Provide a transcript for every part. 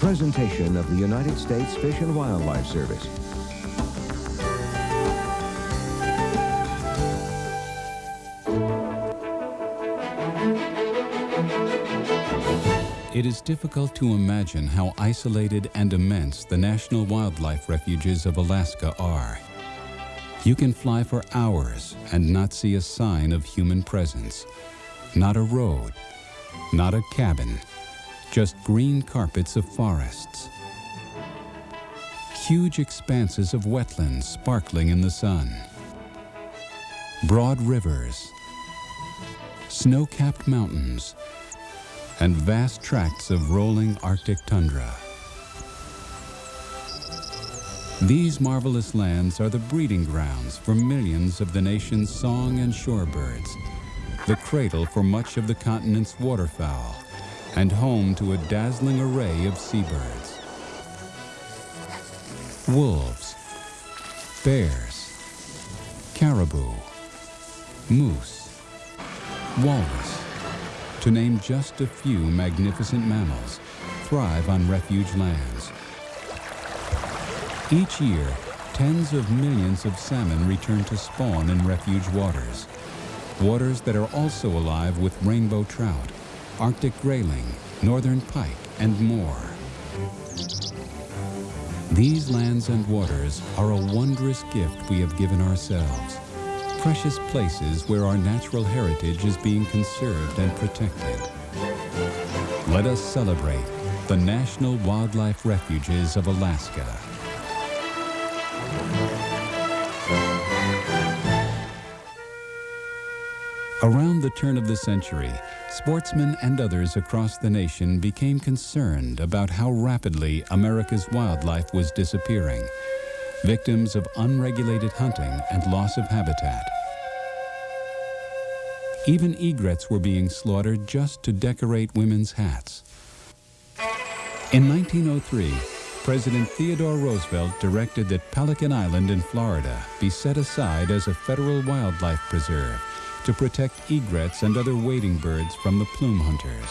presentation of the United States Fish and Wildlife Service. It is difficult to imagine how isolated and immense the National Wildlife Refuges of Alaska are. You can fly for hours and not see a sign of human presence. Not a road, not a cabin, just green carpets of forests. Huge expanses of wetlands sparkling in the sun. Broad rivers, snow-capped mountains, and vast tracts of rolling Arctic tundra. These marvelous lands are the breeding grounds for millions of the nation's song and shorebirds, the cradle for much of the continent's waterfowl, and home to a dazzling array of seabirds. Wolves, bears, caribou, moose, walrus, to name just a few magnificent mammals, thrive on refuge lands. Each year, tens of millions of salmon return to spawn in refuge waters, waters that are also alive with rainbow trout, Arctic grayling, northern pike, and more. These lands and waters are a wondrous gift we have given ourselves precious places where our natural heritage is being conserved and protected. Let us celebrate the National Wildlife Refuges of Alaska. Around the turn of the century, sportsmen and others across the nation became concerned about how rapidly America's wildlife was disappearing, victims of unregulated hunting and loss of habitat. Even egrets were being slaughtered just to decorate women's hats. In 1903, President Theodore Roosevelt directed that Pelican Island in Florida be set aside as a federal wildlife preserve to protect egrets and other wading birds from the plume hunters.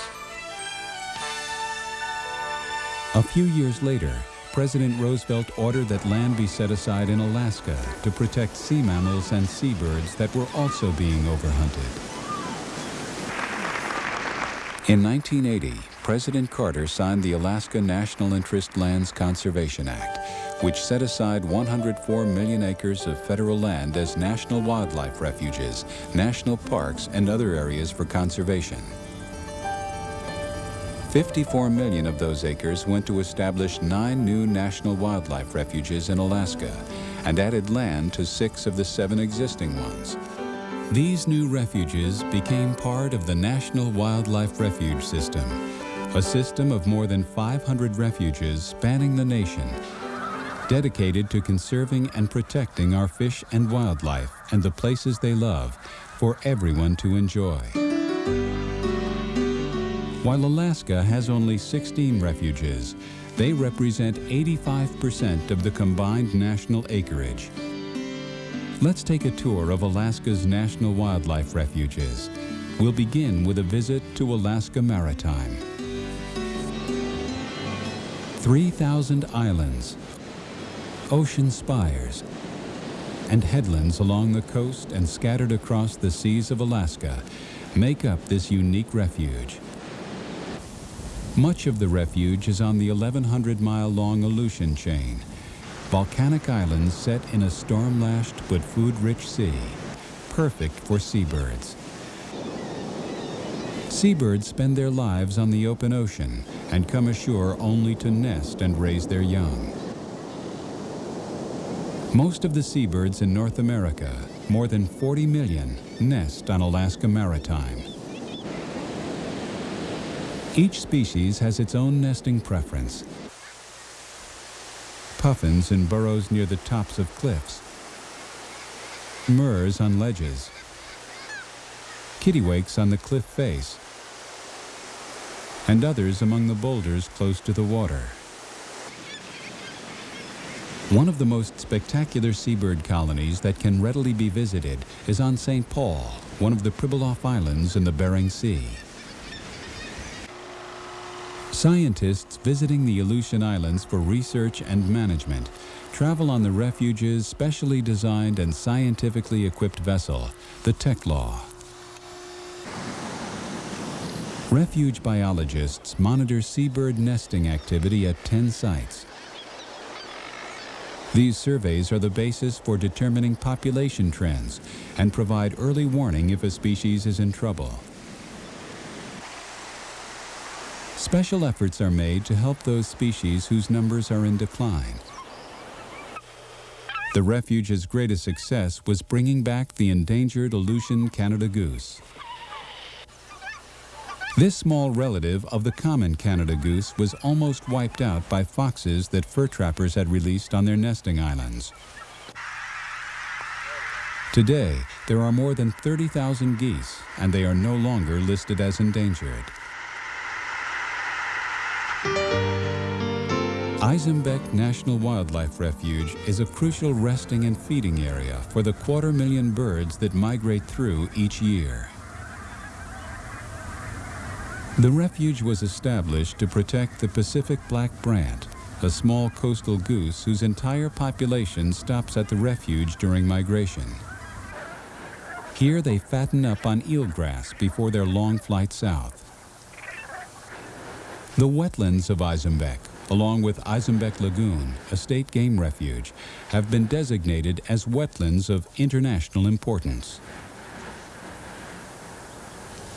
A few years later, President Roosevelt ordered that land be set aside in Alaska to protect sea mammals and seabirds that were also being overhunted. In 1980, President Carter signed the Alaska National Interest Lands Conservation Act, which set aside 104 million acres of federal land as national wildlife refuges, national parks, and other areas for conservation. 54 million of those acres went to establish nine new national wildlife refuges in Alaska and added land to six of the seven existing ones. These new refuges became part of the National Wildlife Refuge System, a system of more than 500 refuges spanning the nation, dedicated to conserving and protecting our fish and wildlife and the places they love for everyone to enjoy. While Alaska has only 16 refuges, they represent 85% of the combined national acreage Let's take a tour of Alaska's national wildlife refuges. We'll begin with a visit to Alaska Maritime. 3,000 islands, ocean spires, and headlands along the coast and scattered across the seas of Alaska make up this unique refuge. Much of the refuge is on the 1,100-mile-long Aleutian chain, volcanic islands set in a storm-lashed but food-rich sea, perfect for seabirds. Seabirds spend their lives on the open ocean and come ashore only to nest and raise their young. Most of the seabirds in North America, more than 40 million, nest on Alaska Maritime. Each species has its own nesting preference, puffins in burrows near the tops of cliffs, murres on ledges, kittiwakes on the cliff face, and others among the boulders close to the water. One of the most spectacular seabird colonies that can readily be visited is on St. Paul, one of the Pribilof Islands in the Bering Sea. Scientists visiting the Aleutian Islands for research and management travel on the refuge's specially designed and scientifically equipped vessel, the Tiglax. Refuge biologists monitor seabird nesting activity at 10 sites. These surveys are the basis for determining population trends and provide early warning if a species is in trouble. Special efforts are made to help those species whose numbers are in decline. The refuge's greatest success was bringing back the endangered Aleutian Canada goose. This small relative of the common Canada goose was almost wiped out by foxes that fur trappers had released on their nesting islands. Today, there are more than 30,000 geese, and they are no longer listed as endangered. Izembek National Wildlife Refuge is a crucial resting and feeding area for the quarter million birds that migrate through each year. The refuge was established to protect the Pacific black brant, a small coastal goose whose entire population stops at the refuge during migration. Here they fatten up on eelgrass before their long flight south. The wetlands of Izembek, along with Izembek Lagoon, a state game refuge, have been designated as wetlands of international importance.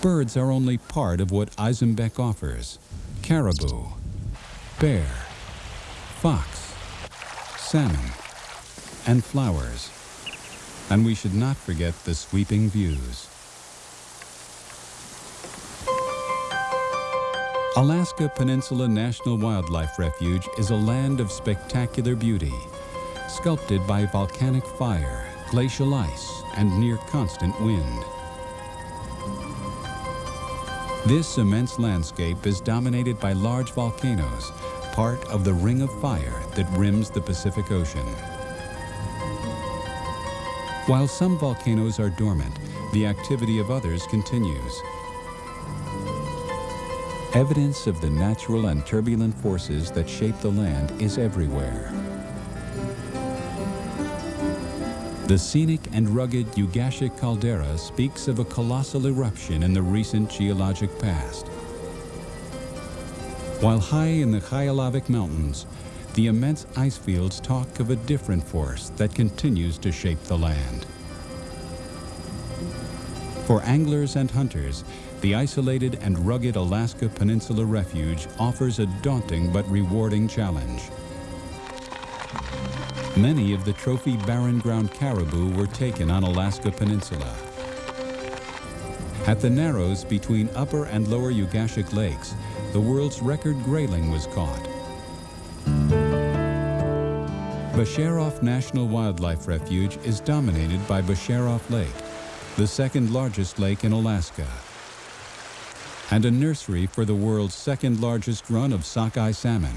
Birds are only part of what Izembek offers. Caribou, bear, fox, salmon, and flowers. And we should not forget the sweeping views. Alaska Peninsula National Wildlife Refuge is a land of spectacular beauty, sculpted by volcanic fire, glacial ice, and near constant wind. This immense landscape is dominated by large volcanoes, part of the ring of fire that rims the Pacific Ocean. While some volcanoes are dormant, the activity of others continues. Evidence of the natural and turbulent forces that shape the land is everywhere. The scenic and rugged Ugashik caldera speaks of a colossal eruption in the recent geologic past. While high in the Khayalavik Mountains, the immense ice fields talk of a different force that continues to shape the land. For anglers and hunters, the isolated and rugged Alaska Peninsula Refuge offers a daunting but rewarding challenge. Many of the trophy barren ground caribou were taken on Alaska Peninsula. At the narrows between Upper and Lower Ugashik Lakes, the world's record grayling was caught. Becharof National Wildlife Refuge is dominated by Becharof Lake, the second largest lake in Alaska, and a nursery for the world's second largest run of sockeye salmon.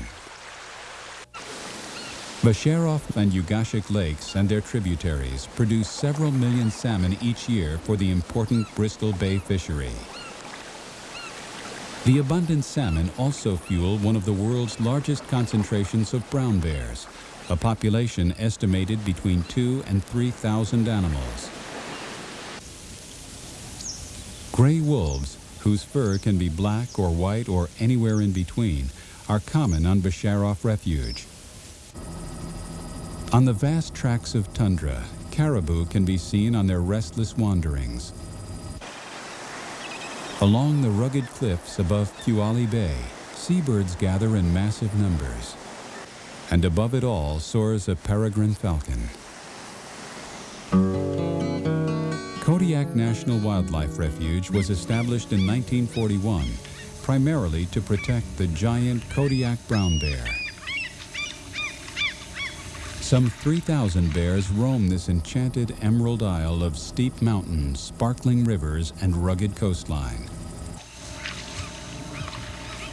Becharof and Ugashik lakes and their tributaries produce several million salmon each year for the important Bristol Bay fishery. The abundant salmon also fuel one of the world's largest concentrations of brown bears, a population estimated between two and 3,000 animals. Gray wolves, whose fur can be black or white or anywhere in between, are common on Becharof Refuge. On the vast tracts of tundra, caribou can be seen on their restless wanderings. Along the rugged cliffs above Puale Bay, seabirds gather in massive numbers. And above it all soars a peregrine falcon. Kodiak National Wildlife Refuge was established in 1941 primarily to protect the giant Kodiak brown bear. Some 3,000 bears roam this enchanted emerald isle of steep mountains, sparkling rivers, and rugged coastline.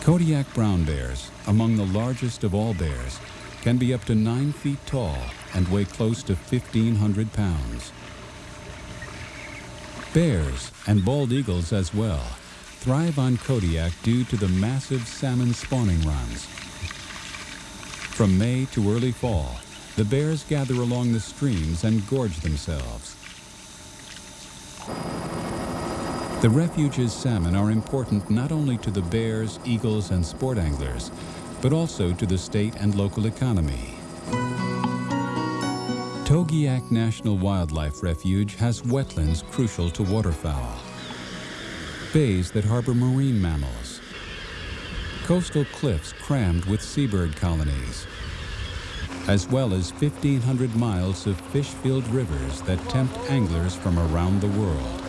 Kodiak brown bears, among the largest of all bears, can be up to 9 feet tall and weigh close to 1,500 pounds. Bears, and bald eagles as well, thrive on Kodiak due to the massive salmon spawning runs. From May to early fall, the bears gather along the streams and gorge themselves. The refuge's salmon are important not only to the bears, eagles, and sport anglers, but also to the state and local economy. Togiak National Wildlife Refuge has wetlands crucial to waterfowl, bays that harbor marine mammals, coastal cliffs crammed with seabird colonies, as well as 1,500 miles of fish-filled rivers that tempt anglers from around the world.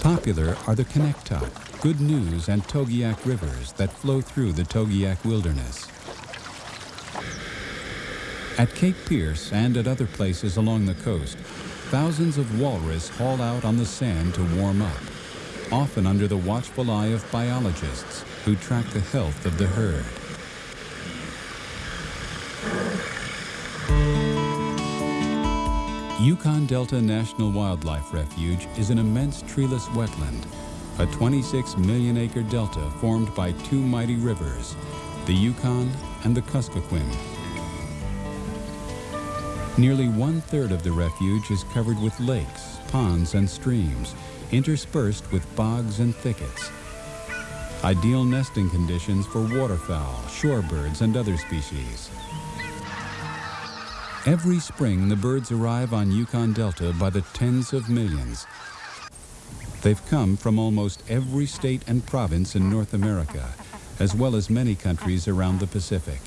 Popular are the Kanektok, Good News, and Togiak rivers that flow through the Togiak Wilderness. At Cape Pierce and at other places along the coast, thousands of walrus haul out on the sand to warm up, often under the watchful eye of biologists who track the health of the herd. Yukon Delta National Wildlife Refuge is an immense treeless wetland, a 26 million acre delta formed by two mighty rivers, the Yukon and the Kuskokwim. Nearly one-third of the refuge is covered with lakes, ponds, and streams, interspersed with bogs and thickets. Ideal nesting conditions for waterfowl, shorebirds, and other species. Every spring, the birds arrive on Yukon Delta by the tens of millions. They've come from almost every state and province in North America, as well as many countries around the Pacific.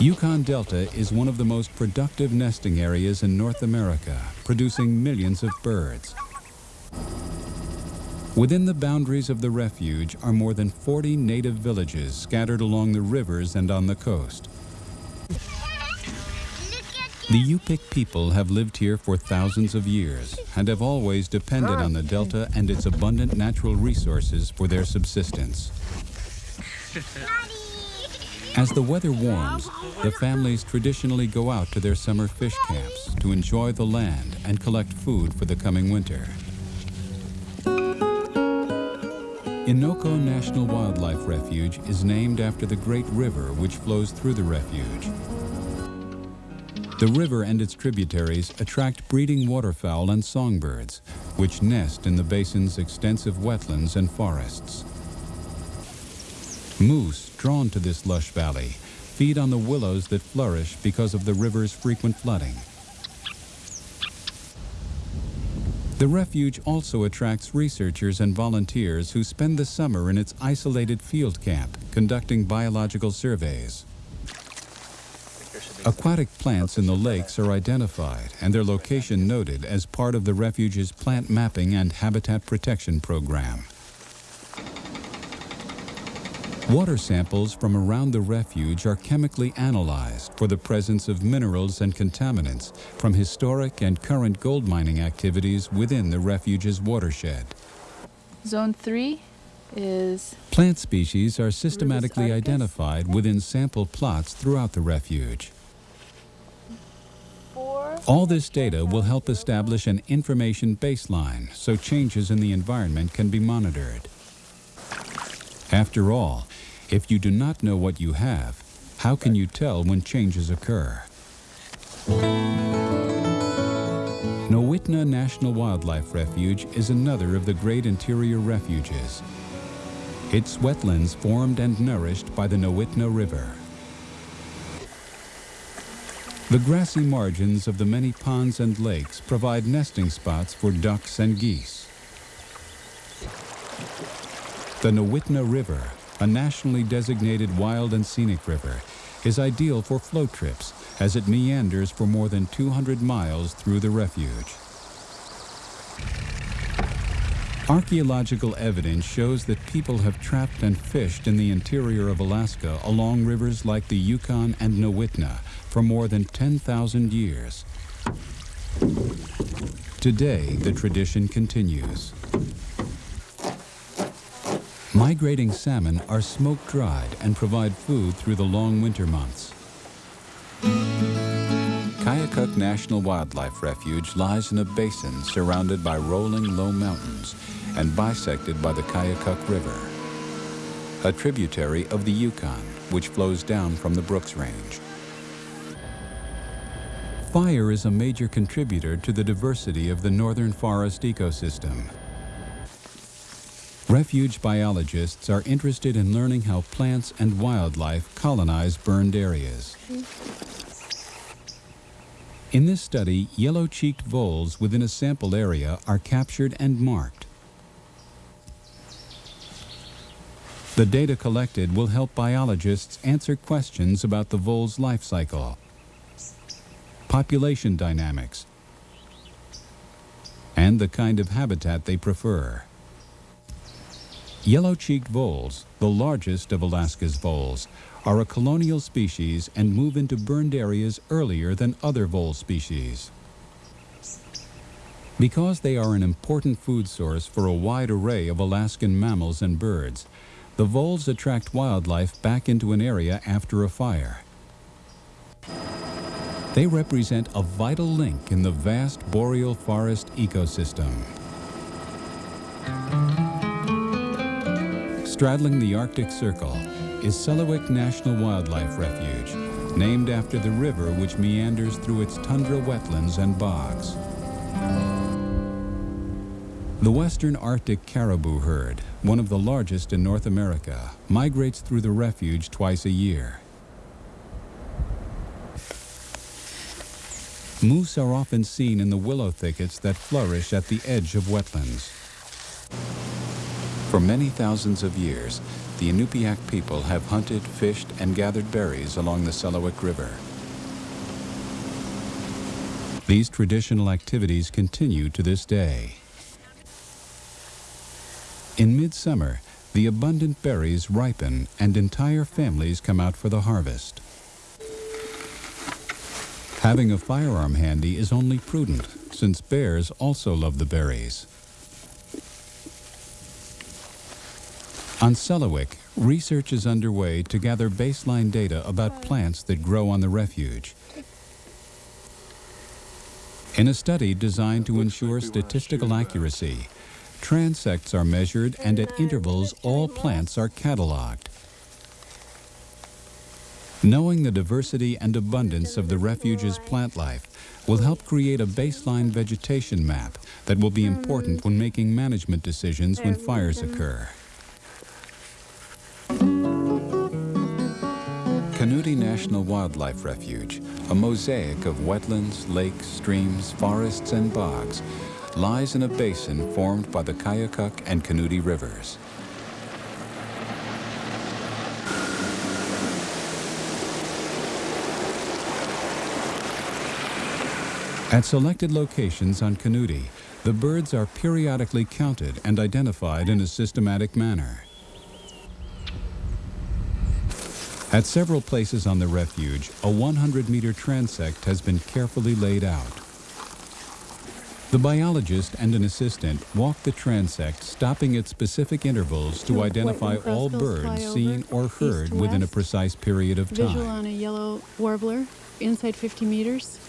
Yukon Delta is one of the most productive nesting areas in North America, producing millions of birds. Within the boundaries of the refuge are more than 40 native villages scattered along the rivers and on the coast. The Yupik people have lived here for thousands of years and have always depended on the delta and its abundant natural resources for their subsistence. As the weather warms, the families traditionally go out to their summer fish camps to enjoy the land and collect food for the coming winter. Innoko National Wildlife Refuge is named after the great river which flows through the refuge. The river and its tributaries attract breeding waterfowl and songbirds, which nest in the basin's extensive wetlands and forests. Moose, drawn to this lush valley, feed on the willows that flourish because of the river's frequent flooding. The refuge also attracts researchers and volunteers who spend the summer in its isolated field camp conducting biological surveys. Aquatic plants in the lakes are identified and their location noted as part of the refuge's plant mapping and habitat protection program. Water samples from around the refuge are chemically analyzed for the presence of minerals and contaminants from historic and current gold mining activities within the refuge's watershed. Zone 3 is... Plant species are systematically identified within sample plots throughout the refuge. All this data will help establish an information baseline so changes in the environment can be monitored. After all, if you do not know what you have, how can you tell when changes occur? Nowitna National Wildlife Refuge is another of the great interior refuges. Its wetlands formed and nourished by the Nowitna River. The grassy margins of the many ponds and lakes provide nesting spots for ducks and geese. The Nowitna River, a nationally designated wild and scenic river, is ideal for float trips as it meanders for more than 200 miles through the refuge. Archaeological evidence shows that people have trapped and fished in the interior of Alaska along rivers like the Yukon and Nowitna for more than 10,000 years. Today, the tradition continues. Migrating salmon are smoke-dried and provide food through the long winter months. Kayak Koyukuk National Wildlife Refuge lies in a basin surrounded by rolling low mountains and bisected by the Koyukuk River, a tributary of the Yukon which flows down from the Brooks Range. Fire is a major contributor to the diversity of the northern forest ecosystem. Refuge biologists are interested in learning how plants and wildlife colonize burned areas. In this study, yellow-cheeked voles within a sample area are captured and marked. The data collected will help biologists answer questions about the vole's life cycle, population dynamics, and the kind of habitat they prefer. Yellow-cheeked voles, the largest of Alaska's voles, are a colonial species and move into burned areas earlier than other vole species. Because they are an important food source for a wide array of Alaskan mammals and birds, the voles attract wildlife back into an area after a fire. They represent a vital link in the vast boreal forest ecosystem. Straddling the Arctic Circle, is Selawik National Wildlife Refuge, named after the river which meanders through its tundra wetlands and bogs. The western Arctic caribou herd, one of the largest in North America, migrates through the refuge twice a year. Moose are often seen in the willow thickets that flourish at the edge of wetlands. For many thousands of years, the Inupiaq people have hunted, fished, and gathered berries along the Selawik River. These traditional activities continue to this day. In midsummer, the abundant berries ripen and entire families come out for the harvest. Having a firearm handy is only prudent, since bears also love the berries. On Selawik, research is underway to gather baseline data about plants that grow on the refuge. In a study designed to ensure statistical accuracy, transects are measured and at intervals all plants are cataloged. Knowing the diversity and abundance of the refuge's plant life will help create a baseline vegetation map that will be important when making management decisions when fires occur. Kanuti National Wildlife Refuge, a mosaic of wetlands, lakes, streams, forests, and bogs, lies in a basin formed by the Koyukuk and Kanuti rivers. At selected locations on Kanuti, the birds are periodically counted and identified in a systematic manner. At several places on the refuge, a 100-meter transect has been carefully laid out. The biologist and an assistant walk the transect, stopping at specific intervals to identify all birds seen or heard within a precise period of time. Visual on a yellow warbler, inside 50 meters.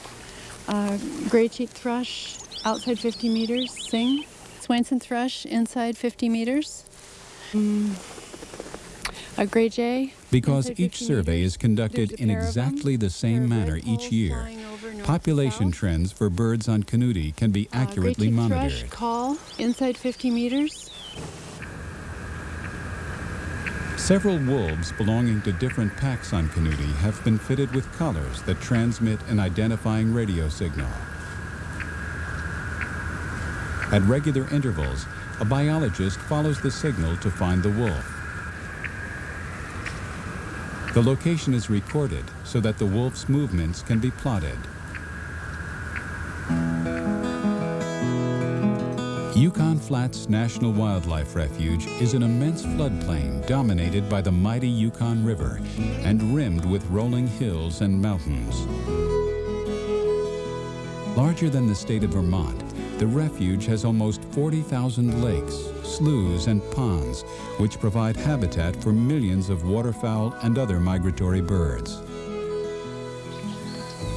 Uh, gray-cheeked thrush, outside 50 meters, sing. Swainson thrush, inside 50 meters. Mm. A gray jay. Because each survey is conducted in exactly the same manner each year, population trends for birds on Kanuti can be uh, accurately monitored. Call inside 50 meters. Several wolves belonging to different packs on Kanuti have been fitted with collars that transmit an identifying radio signal. At regular intervals, a biologist follows the signal to find the wolf. The location is recorded so that the wolf's movements can be plotted. Yukon Flats National Wildlife Refuge is an immense floodplain dominated by the mighty Yukon River and rimmed with rolling hills and mountains. Larger than the state of Vermont, the refuge has almost 40,000 lakes, sloughs, and ponds, which provide habitat for millions of waterfowl and other migratory birds.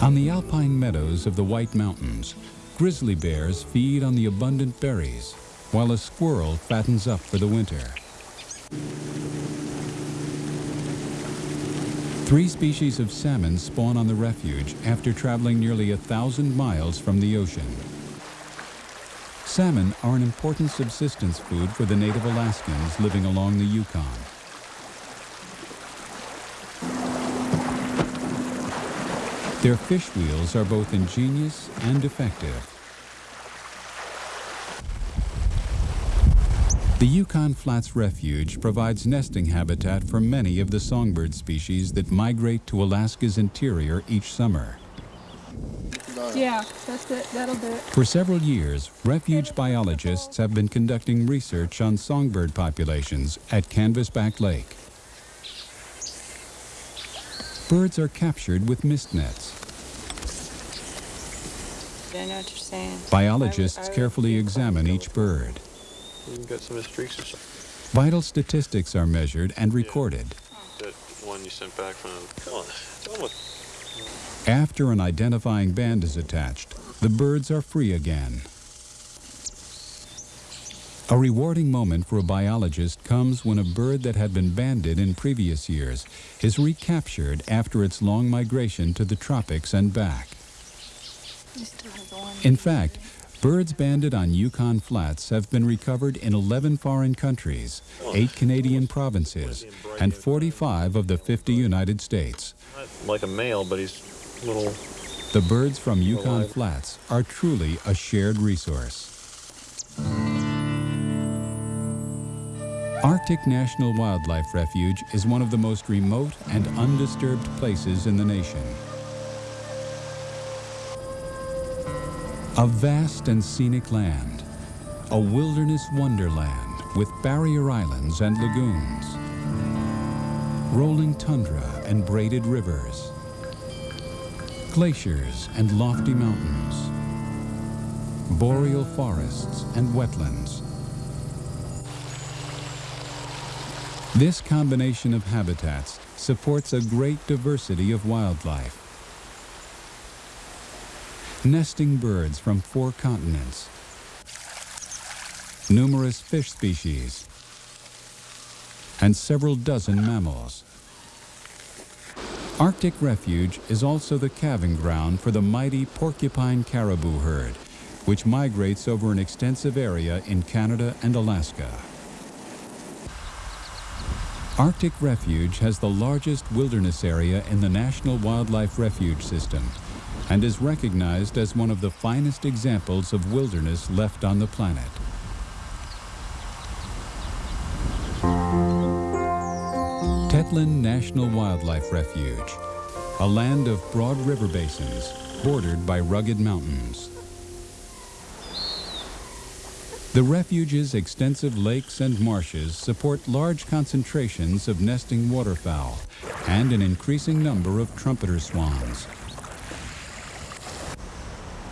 On the alpine meadows of the White Mountains, grizzly bears feed on the abundant berries, while a squirrel fattens up for the winter. Three species of salmon spawn on the refuge after traveling nearly a thousand miles from the ocean. Salmon are an important subsistence food for the native Alaskans living along the Yukon. Their fish wheels are both ingenious and effective. The Yukon Flats Refuge provides nesting habitat for many of the songbird species that migrate to Alaska's interior each summer. Yeah, that's it. That'll do it. For several years, refuge biologists have been conducting research on songbird populations at Canvasback Lake. Birds are captured with mist nets. I know what you're saying. Biologists carefully examine each bird. You got some streaks or something. Vital statistics are measured and recorded. That one you sent back from. Come on. Tell 'em what. After an identifying band is attached, the birds are free again. A rewarding moment for a biologist comes when a bird that had been banded in previous years is recaptured after its long migration to the tropics and back. In fact, birds banded on Yukon Flats have been recovered in 11 foreign countries, 8 Canadian provinces, and 45 of the 50 United States. Like a male, but he's little. The birds from Yukon Flats are truly a shared resource. Arctic National Wildlife Refuge is one of the most remote and undisturbed places in the nation. A vast and scenic land, a wilderness wonderland with barrier islands and lagoons, rolling tundra and braided rivers, glaciers and lofty mountains, boreal forests and wetlands. This combination of habitats supports a great diversity of wildlife. Nesting birds from four continents, numerous fish species, and several dozen mammals. Arctic Refuge is also the calving ground for the mighty porcupine caribou herd, which migrates over an extensive area in Canada and Alaska. Arctic Refuge has the largest wilderness area in the National Wildlife Refuge System and is recognized as one of the finest examples of wilderness left on the planet. National Wildlife Refuge, a land of broad river basins bordered by rugged mountains. The refuge's extensive lakes and marshes support large concentrations of nesting waterfowl and an increasing number of trumpeter swans.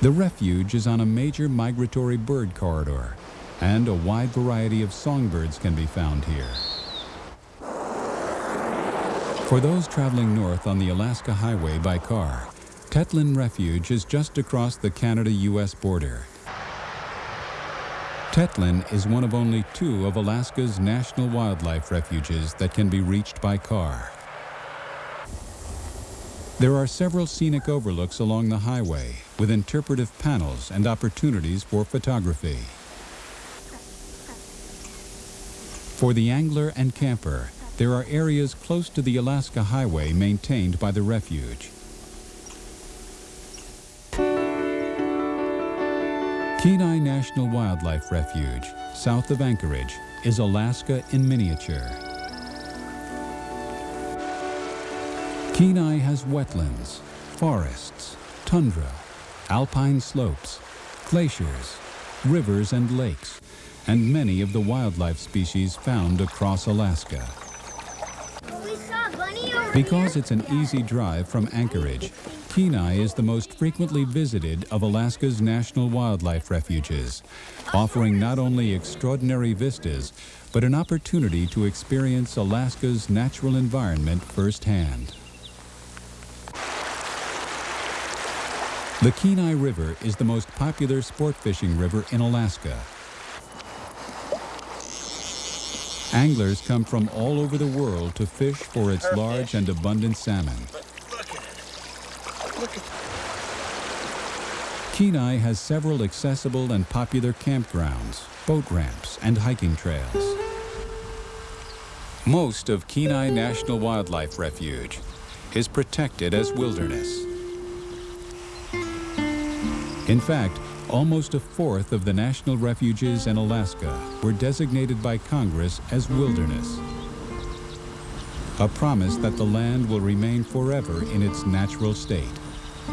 The refuge is on a major migratory bird corridor, and a wide variety of songbirds can be found here. For those traveling north on the Alaska Highway by car, Tetlin Refuge is just across the Canada-U.S. border. Tetlin is one of only two of Alaska's national wildlife refuges that can be reached by car. There are several scenic overlooks along the highway with interpretive panels and opportunities for photography. For the angler and camper, there are areas close to the Alaska Highway maintained by the refuge. Kenai National Wildlife Refuge, south of Anchorage, is Alaska in miniature. Kenai has wetlands, forests, tundra, alpine slopes, glaciers, rivers and lakes, and many of the wildlife species found across Alaska. We saw a bunny over Because it's an easy drive from Anchorage, Kenai is the most frequently visited of Alaska's national wildlife refuges, offering not only extraordinary vistas, but an opportunity to experience Alaska's natural environment firsthand. The Kenai River is the most popular sport fishing river in Alaska. Anglers come from all over the world to fish for its large and abundant salmon. Kenai has several accessible and popular campgrounds, boat ramps, and hiking trails. Most of Kenai National Wildlife Refuge is protected as wilderness. In fact, almost a fourth of the national refuges in Alaska were designated by Congress as wilderness. A promise that the land will remain forever in its natural state,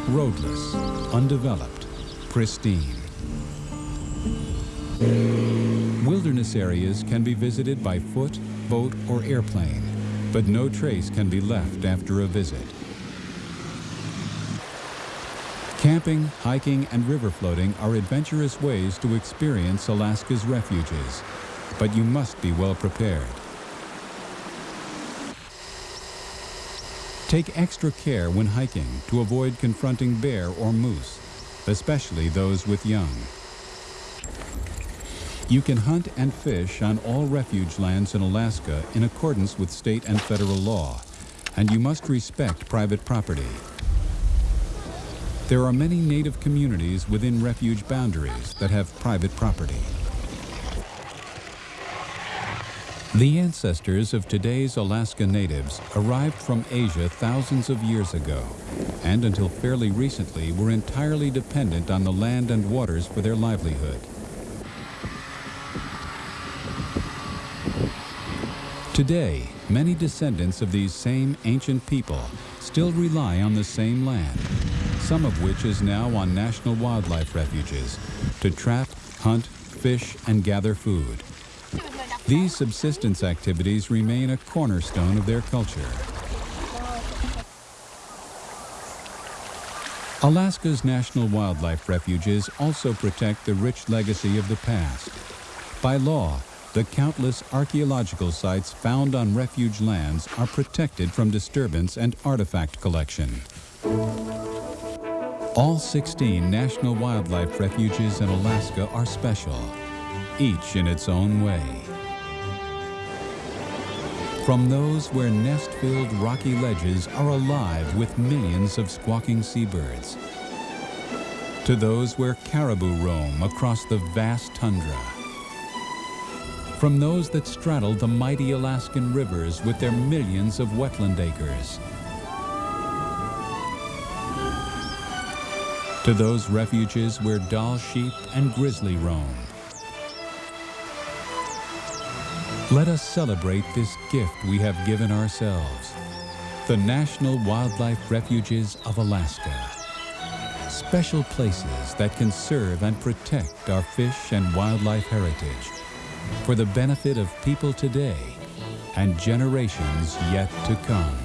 roadless, undeveloped, pristine. Wilderness areas can be visited by foot, boat, or airplane, but no trace can be left after a visit. Camping, hiking, and river floating are adventurous ways to experience Alaska's refuges, but you must be well prepared. Take extra care when hiking to avoid confronting bear or moose, especially those with young. You can hunt and fish on all refuge lands in Alaska in accordance with state and federal law, and you must respect private property. There are many native communities within refuge boundaries that have private property. The ancestors of today's Alaska natives arrived from Asia thousands of years ago, and until fairly recently were entirely dependent on the land and waters for their livelihood. Today, many descendants of these same ancient people still rely on the same land, some of which is now on national wildlife refuges, to trap, hunt, fish, and gather food. These subsistence activities remain a cornerstone of their culture. Alaska's national wildlife refuges also protect the rich legacy of the past. By law, the countless archaeological sites found on refuge lands are protected from disturbance and artifact collection. All 16 national wildlife refuges in Alaska are special, each in its own way. From those where nest-filled rocky ledges are alive with millions of squawking seabirds, to those where caribou roam across the vast tundra, from those that straddle the mighty Alaskan rivers with their millions of wetland acres, to those refuges where Dall sheep and grizzly roam. Let us celebrate this gift we have given ourselves, the National Wildlife Refuges of Alaska. Special places that can serve and protect our fish and wildlife heritage for the benefit of people today and generations yet to come.